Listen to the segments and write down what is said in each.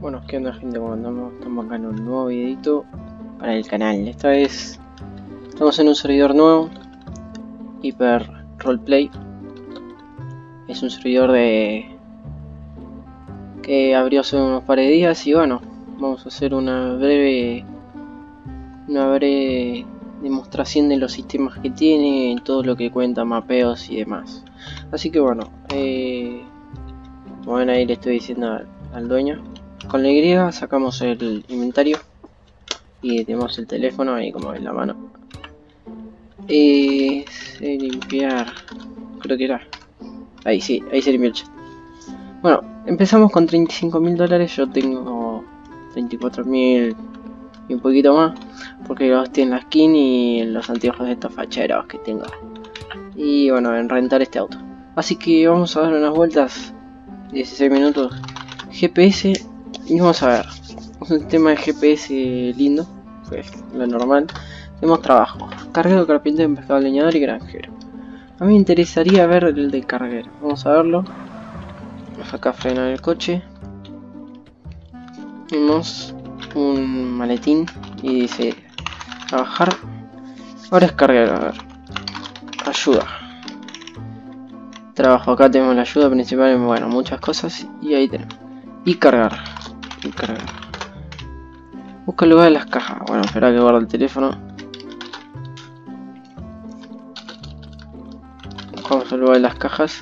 Bueno, ¿qué onda gente? ¿Cómo andamos? Estamos acá en un nuevo videito para el canal. Esta vez estamos en un servidor nuevo, Hyper Roleplay. Es un servidor de que abrió hace unos par de días y bueno, vamos a hacer una breve una breve demostración de los sistemas que tiene, todo lo que cuenta, mapeos y demás. Así que bueno, eh, bueno ahí le estoy diciendo al dueño. Con la Y sacamos el inventario y tenemos el teléfono ahí como en la mano. Y se limpiar, creo que era. Ahí sí, ahí se limpió. Bueno, empezamos con 35 mil dólares, yo tengo 34 mil y un poquito más porque los tiene la skin y los anteojos de estos facheros que tengo y bueno en rentar este auto así que vamos a dar unas vueltas 16 minutos GPS y vamos a ver. Un sistema de GPS lindo pues lo normal. Tenemos trabajo. Carguero carpintero pescado leñador y granjero. A mí me interesaría ver el de carguero. Vamos a verlo. Acá frenar el coche. Vemos un maletín y dice trabajar ahora es cargar a ver. Ayuda. Trabajo. Acá tenemos la ayuda principal. Bueno muchas cosas. Y ahí tenemos. Y cargar busca el lugar de las cajas. Bueno espera que guarde el teléfono. Buscamos el lugar de las cajas.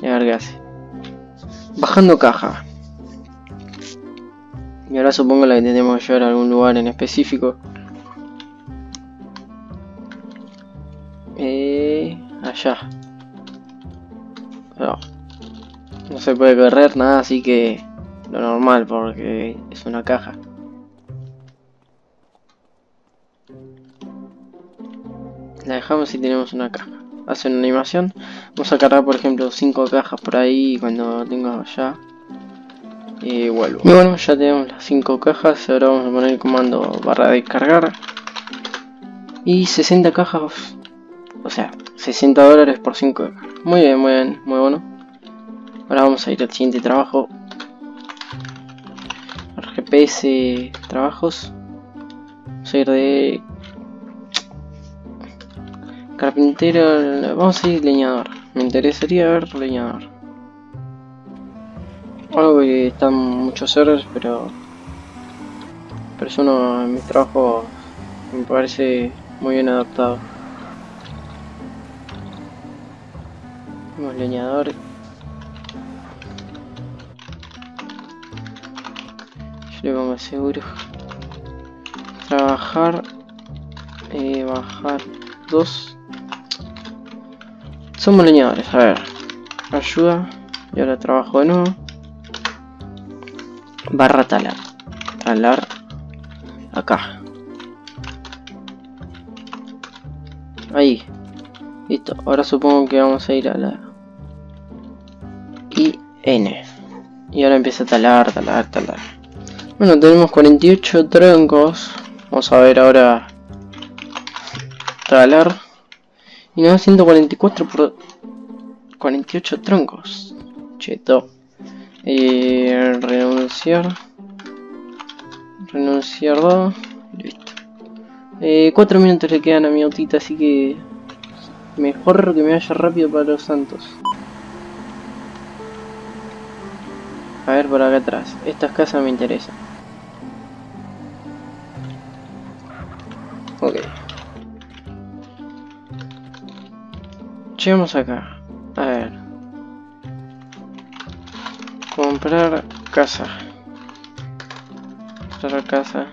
Y a ver qué hace. Bajando caja. Y ahora supongo la que tenemos que llevar a algún lugar en específico. Eh, allá. No, no se puede correr nada, así que lo normal porque es una caja. La dejamos y tenemos una caja. Hace una animación. Vamos a cargar por ejemplo 5 cajas por ahí cuando tenga ya y vuelvo. Y bueno, ya tenemos las 5 cajas, ahora vamos a poner el comando barra de cargar. Y 60 cajas, o sea, 60 dólares por 5 cajas. Muy bien, muy bien, muy bueno. Ahora vamos a ir al siguiente trabajo. GPS trabajos. Vamos a ir de carpintero, vamos a ir leñador. Me interesaría ver leñador. Algo que están muchos servers, pero... Pero es uno de mis trabajos me parece muy bien adaptado. Tenemos leñador. Le pongo seguro. Trabajar. Eh, bajar dos. Somos leñadores, a ver. Ayuda. Y ahora trabajo de nuevo barra talar talar acá ahí listo ahora supongo que vamos a ir a la IN y ahora empieza a talar talar talar bueno tenemos 48 troncos vamos a ver ahora talar y nos da 144 por 48 troncos cheto eh, renunciar. Renunciar 2. Listo. Eh, cuatro minutos le quedan a mi autita, así que mejor que me vaya rápido para los santos. A ver por acá atrás. Estas casas me interesan. Llegamos acá. A ver. Comprar casa. Comprar casa.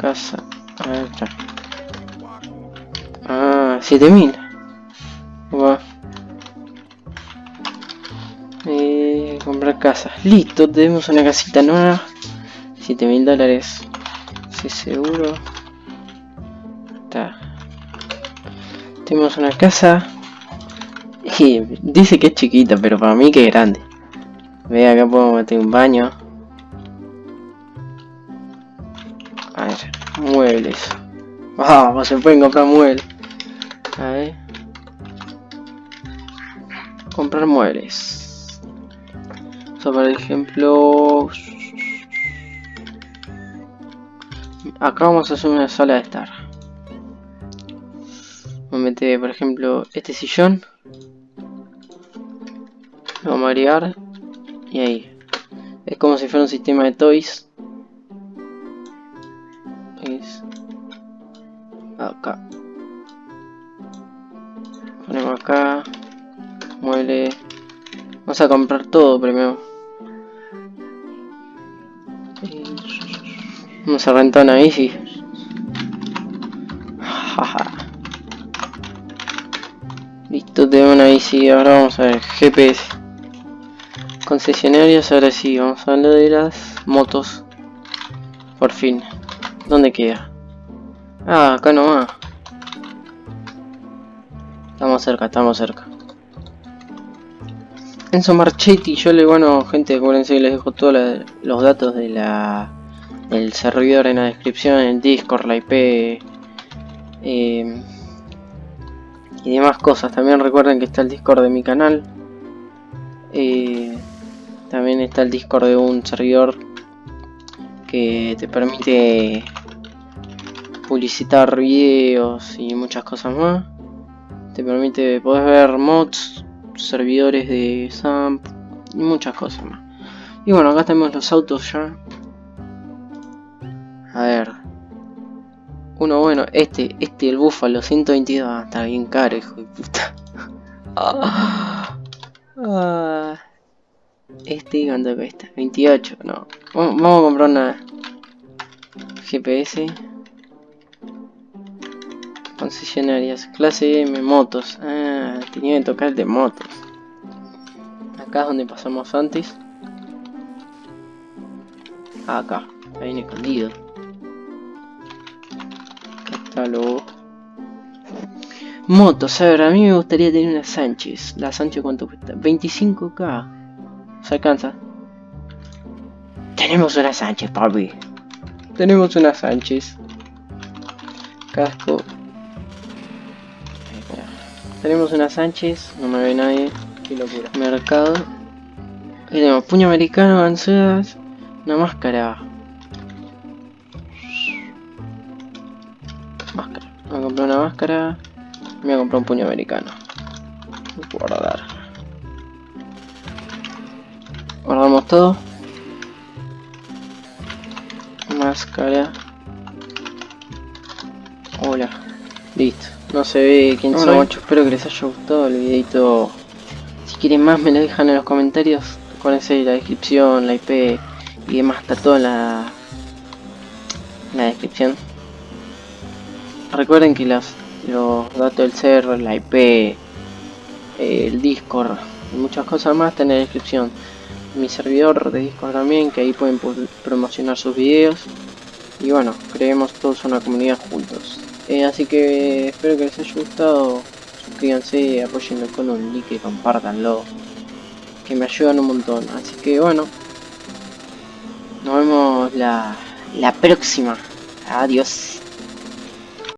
Casa. A ver, ya. Ah, 7000. Va. Eh, comprar casa. Listo, tenemos una casita nueva. 7000 dólares. Sí, seguro. Está. Tenemos una casa dice que es chiquita, pero para mí que es grande. Ve, acá puedo meter un baño. A ver, muebles. Vamos, se pueden comprar muebles. A ver. comprar muebles. O sea, por ejemplo... Acá vamos a hacer una sala de estar. Por ejemplo, este sillón. Lo vamos a agregar. Y ahí. Es como si fuera un sistema de toys. Acá. Ponemos acá. Mueble. Vamos a comprar todo primero. Vamos a rentar una bici. Listo, tengo una bici. Ahora vamos a ver GPS. Concesionarios, ahora sí, vamos a hablar de las motos. Por fin. ¿Dónde queda? Ah, acá nomás. Estamos cerca, estamos cerca. Enzo Marchetti, yo le, bueno, gente, acuérdense que les dejo todos los datos de la el servidor en la descripción, el Discord, la IP eh, y demás cosas. También recuerden que está el Discord de mi canal. Eh, también está el Discord de un servidor que te permite publicitar videos y muchas cosas más. Te permite, poder ver mods, servidores de SAMP y muchas cosas más. Y bueno, acá tenemos los autos ya. A ver. Uno bueno, este, este, el Búfalo 122, ah, está bien caro, hijo de puta. Ah. Este, ¿cuánto cuesta? 28, no. Vamos, a comprar una GPS. Concesionarias, clase M, motos. Ah, tenía que tocar de motos. Acá es donde pasamos antes. Acá, ahí en escondido. Motos, a ver, a mí me gustaría tener una Sánchez. La Sánchez cuánto cuesta? 25k. Se alcanza. Tenemos una Sánchez, papi. Tenemos una Sánchez. Casco. Tenemos una Sánchez. No me ve nadie. Qué locura. Mercado. Y tenemos puño americano, avanzadas. Una máscara. Voy a comprar una máscara. Me voy a comprar un puño americano. Guardar. Guardamos todo. Máscara. Hola. Listo. No se ve quién. Mucho. Espero que les haya gustado el videito. Si quieren más me lo dejan en los comentarios. Acuérdense la descripción, la IP y demás. Está todo en la, en la descripción. Recuerden que los, los datos del server, la IP, el Discord y muchas cosas más están en la descripción. Mi servidor de Discord también, que ahí pueden promocionar sus videos. Y bueno, creemos todos una comunidad juntos. Eh, así que espero que les haya gustado. Suscríbanse, apoyenlo con un like y compártanlo. Que me ayudan un montón. Así que bueno. Nos vemos la, la próxima. Adiós.